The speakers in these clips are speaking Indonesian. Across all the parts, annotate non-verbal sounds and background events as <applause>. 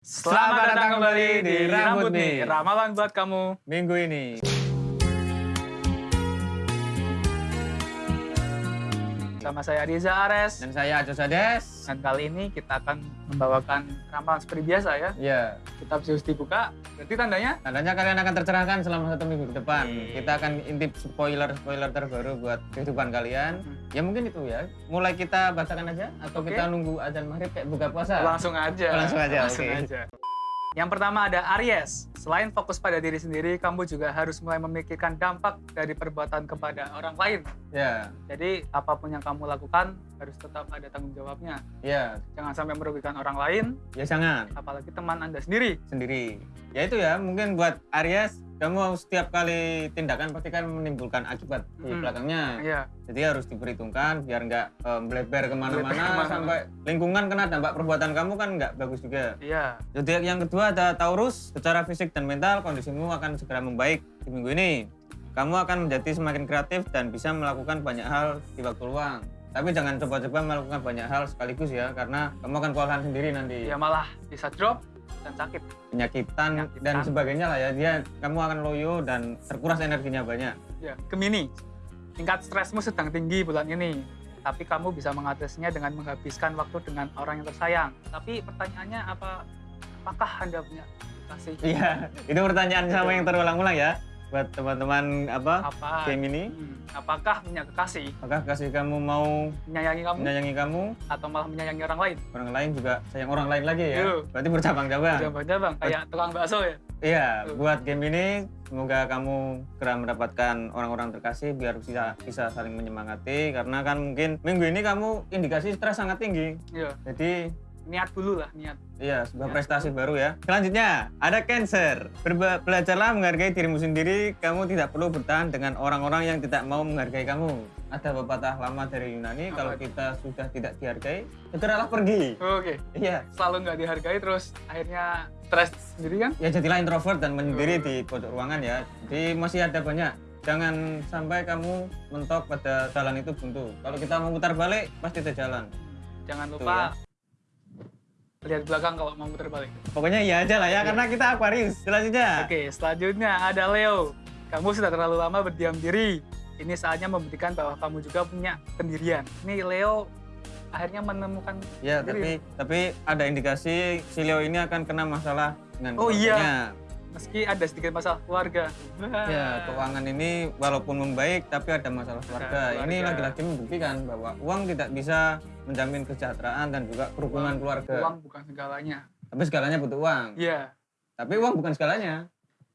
Selamat datang kembali di Rambut nih, ramalan buat kamu. minggu ini. Sama saya Riza Ares. Dan saya Aco Sades. Dan kali ini kita akan membawakan ramalan seperti biasa ya. Ya, Kita harus dibuka. Berarti tandanya tandanya kalian akan tercerahkan selama satu minggu ke depan. Iya. Kita akan intip spoiler-spoiler terbaru buat kehidupan kalian. Hmm. Ya mungkin itu ya. Mulai kita bacakan aja atau Oke. kita nunggu azan maghrib kayak buka puasa. langsung aja. Langsung aja, Langsung oke. aja. Yang pertama ada Aries. Selain fokus pada diri sendiri, kamu juga harus mulai memikirkan dampak dari perbuatan kepada orang lain. Ya, Jadi apa pun yang kamu lakukan harus tetap ada tanggung jawabnya. ya, Jangan sampai merugikan orang lain, ya jangan apalagi teman Anda sendiri. sendiri. Ya itu ya, mungkin buat Aries, kamu setiap kali tindakan pasti kan menimbulkan akibat di Hmm. belakangnya. Iya. Jadi harus diperhitungkan biar nggak melebar ke mana-mana sampai lingkungan kena dampak perbuatan kamu kan nggak bagus juga. Iya. Zodiak yang kedua ada Taurus. Secara fisik dan mental kondisimu akan segera membaik di minggu ini. Kamu akan menjadi semakin kreatif dan bisa melakukan banyak hal di waktu luang. Tapi jangan coba-coba melakukan banyak hal sekaligus ya, karena kamu akan kewalahan sendiri nanti. Ya malah bisa drop dan sakit. Penyakitan, Penyakitan. dan sebagainya lah ya. Dia kamu akan loyo dan terkuras energinya banyak. Ya, Gemini. Tingkat stresmu sedang tinggi bulan ini. Tapi kamu bisa mengatasinya dengan menghabiskan waktu dengan orang yang tersayang. Tapi pertanyaannya apa? Apakah Anda punya kasih? Iya, itu pertanyaan sama yang terulang-ulang ya buat teman-teman apa Apa? game ini. Hmm, apakah punya kekasih Apakah kasih kamu mau menyayangi kamu menyayangi kamu, atau malah menyayangi orang lain? orang lain juga sayang orang lain lagi ya. Yo. Berarti bercabang-cabang. Jabang-jabang kayak tukang bakso ya. Iya, Yo. buat game ini semoga kamu segera mendapatkan orang-orang terkasih biar bisa bisa saling menyemangati karena kan mungkin minggu ini kamu indikasi stres sangat tinggi. Iya. Jadi Niat dulu lah, niat. Iya, sebuah Ya. prestasi baru ya. Selanjutnya, ada Cancer. Berba- belajarlah menghargai dirimu sendiri. Kamu tidak perlu bertahan dengan orang-orang yang tidak mau menghargai kamu. Ada pepatah lama dari Yunani, Apa kalau itu? kita sudah tidak dihargai, segeralah pergi. Oke. Iya, Selalu nggak dihargai terus akhirnya stres sendiri kan? ya jadilah introvert dan menyendiri Oh. di pojok ruangan ya. Jadi masih ada banyak. Jangan sampai kamu mentok pada jalan itu buntu. Kalau kita mau putar balik, pasti ada jalan. Jangan Tuh lupa lihat belakang kalau mau muter balik. Pokoknya iya aja lah ya, Iya. karena kita Aquarius. Selanjutnya. Oke, selanjutnya ada Leo. Kamu sudah terlalu lama berdiam diri. Ini saatnya membuktikan bahwa kamu juga punya pendirian. Ini Leo akhirnya menemukan Ya, tapi tapi ada indikasi si Leo ini akan kena masalah dengan Oh, iya. Meski ada sedikit masalah keluarga. Ya, keuangan ini walaupun membaik tapi ada masalah keluarga. keluarga. Ini lagi-lagi membuktikan bahwa uang tidak bisa menjamin kesejahteraan dan juga kerukunan keluarga. Uang bukan segalanya. Tapi segalanya butuh uang. Iya. Tapi uang bukan segalanya.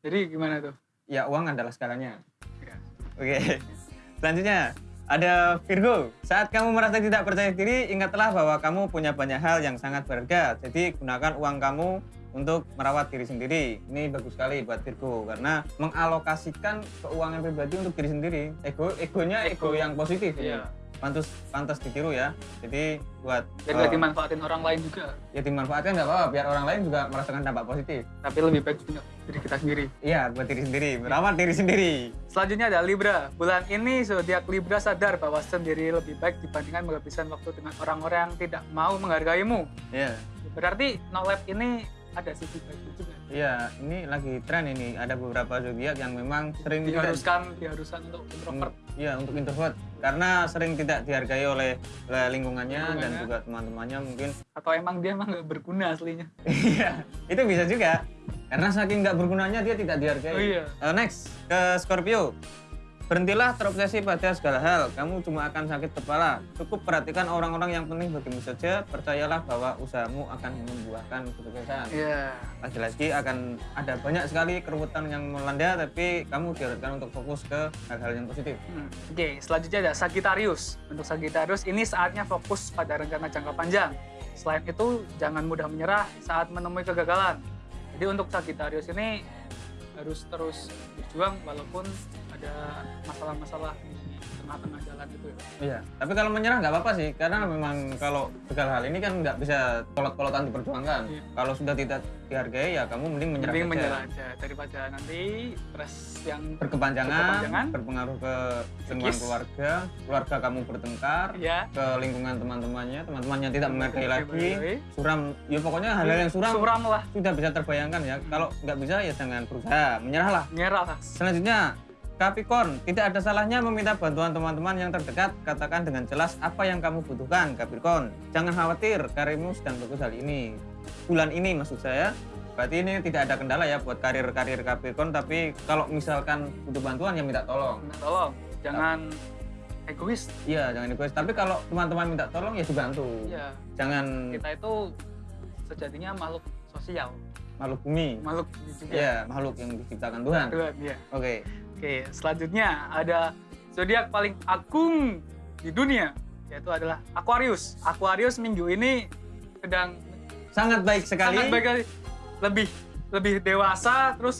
Jadi gimana tuh? Ya, uang adalah segalanya. Ya. Oke. <laughs> Selanjutnya ada Virgo. Saat kamu merasa tidak percaya diri, ingatlah bahwa kamu punya banyak hal yang sangat berharga. Jadi gunakan uang kamu untuk merawat diri sendiri. Ini bagus sekali buat Virgo karena mengalokasikan keuangan pribadi untuk diri sendiri. Ego egonya ego, Ego. yang positif. Iya. Pantas pantas ditiru ya. Jadi buat Dan eh, nggak dimanfaatin orang lain juga. ya dimanfaatkan nggak apa-apa biar orang lain juga merasakan dampak positif. Tapi lebih baik punya diri kita sendiri. Iya, buat diri sendiri, merawat diri sendiri. Selanjutnya ada Libra. Bulan ini zodiak Libra sadar bahwa sendiri lebih baik dibandingkan menghabiskan waktu dengan orang-orang yang tidak mau menghargaimu. Iya. Berarti no lab ini ada sisi baiknya juga. Iya, ini lagi tren ini. Ada beberapa zodiak yang memang sering tidak- Diharuskan, diharuskan untuk introvert. Iya, untuk introvert. Karena sering tidak dihargai oleh, oleh lingkungannya, dan Lingkungannya. juga teman-temannya mungkin. Atau emang dia emang nggak berguna aslinya. <laughs> Iya, itu bisa juga. Karena saking nggak bergunanya dia tidak dihargai. Oh iya. Eh, next ke Scorpio. Berhentilah terobsesi pada segala hal. Kamu cuma akan sakit kepala. Cukup perhatikan orang-orang yang penting bagimu saja. Percayalah bahwa usahamu akan membuahkan kesuksesan. Iya. lagi-lagi akan ada banyak sekali keruwetan yang melanda tapi kamu diharapkan untuk fokus ke hal-hal yang positif Hmm, Oke, selanjutnya ada Sagittarius. Untuk Sagittarius ini saatnya fokus pada rencana jangka panjang. Selain itu, jangan mudah menyerah saat menemui kegagalan. Jadi untuk Sagittarius ini harus terus berjuang walaupun ada masalah-masalah di tengah-tengah jalan itu ya. Iya, tapi kalau menyerah nggak apa-apa sih, karena memang kalau segala hal ini kan nggak bisa kolot-kolotan diperjuangkan. Iya. Kalau sudah tidak dihargai ya kamu mending menyerah Mending saja. menyerah aja daripada nanti stres yang Berkepanjangan, Berkepanjangan. berpengaruh ke lingkungan keluarga, keluarga kamu bertengkar, ya ke lingkungan teman-temannya, teman-temannya tidak menghargai lagi, suram, ya pokoknya hal-hal yang suram, suram lah sudah bisa terbayangkan ya. Kalau nggak bisa ya jangan berusaha, menyerahlah. nyerah lah Selanjutnya, Capricorn, tidak ada salahnya meminta bantuan teman-teman yang terdekat. Katakan dengan jelas apa yang kamu butuhkan, Capricorn. Jangan khawatir, karirmu sedang bagus hari ini. Bulan ini maksud saya. Berarti ini tidak ada kendala ya buat karir-karir Capricorn. Tapi kalau misalkan butuh bantuan ya minta tolong. minta tolong jangan egois Iya, jangan egois. Tapi kalau teman-teman minta tolong ya dibantu. ya Jangan kita itu sejatinya makhluk sosial makhluk bumi. makhluk juga Iya, makhluk yang diciptakan Tuhan. Tuhan, ya. Oke. Oke, selanjutnya ada zodiak paling agung di dunia yaitu adalah Aquarius. Aquarius minggu ini sedang Sangat baik sekali. sangat baik sekali. lebih lebih dewasa terus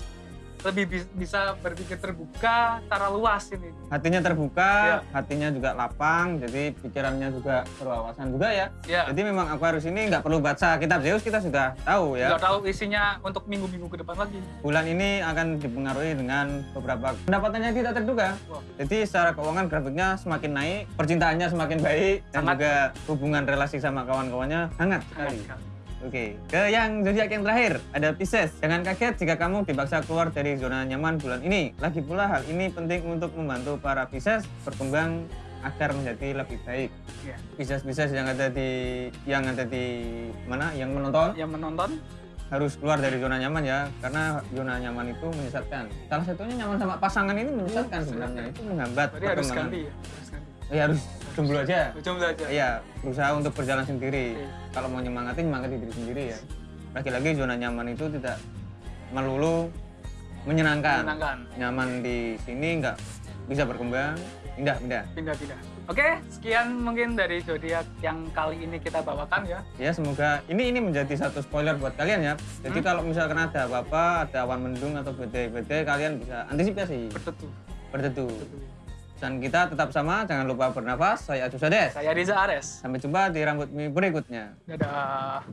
lebih bi- bisa berpikir terbuka secara luas ini. Hatinya terbuka, Iya. hatinya juga lapang, jadi pikirannya juga berwawasan juga ya. Ya, Jadi memang Aquarius ini nggak perlu baca kitab Zeus kita sudah tahu ya. nggak tahu isinya untuk minggu-minggu ke depan lagi. Bulan ini akan dipengaruhi dengan beberapa pendapatannya tidak terduga. Wah. Jadi secara keuangan grafiknya semakin naik, percintaannya semakin baik, dan Sangat. juga hubungan relasi sama kawan-kawannya hangat sekali. Sekali. Oke, ke yang zodiak yang terakhir ada Pisces. Jangan kaget jika kamu dipaksa keluar dari zona nyaman bulan ini. Lagi pula hal ini penting untuk membantu para Pisces berkembang agar menjadi lebih baik. Iya. Pisces-Pisces yang ada di yang ada di mana? Yang menonton Yang menonton harus keluar dari zona nyaman ya, karena zona nyaman itu menyesatkan. Salah satunya nyaman sama pasangan ini menyesatkan Iya, sebenarnya. Itu menghambat berarti harus ganti ya. Harus ganti. Ya harus jomblo aja. Jomblo aja. Iya, berusaha untuk berjalan sendiri. Oke. Kalau mau nyemangatin, nyemangati diri sendiri ya. Lagi-lagi zona nyaman itu tidak melulu menyenangkan. Menyenangkan. Nyaman di sini nggak bisa berkembang, pindah-pindah. Pindah-pindah. Oke, sekian mungkin dari zodiak yang kali ini kita bawakan ya. Ya semoga ini ini menjadi satu spoiler buat kalian ya. Jadi Hmm. kalau misalkan ada apa-apa, ada awan mendung atau badai-badai, kalian bisa antisipasi, Berteduh. berteduh. Dan kita tetap sama, jangan lupa bernafas. Saya Agus Ades. Saya Riza Ares. Sampai jumpa di rambut mie berikutnya. Dadah.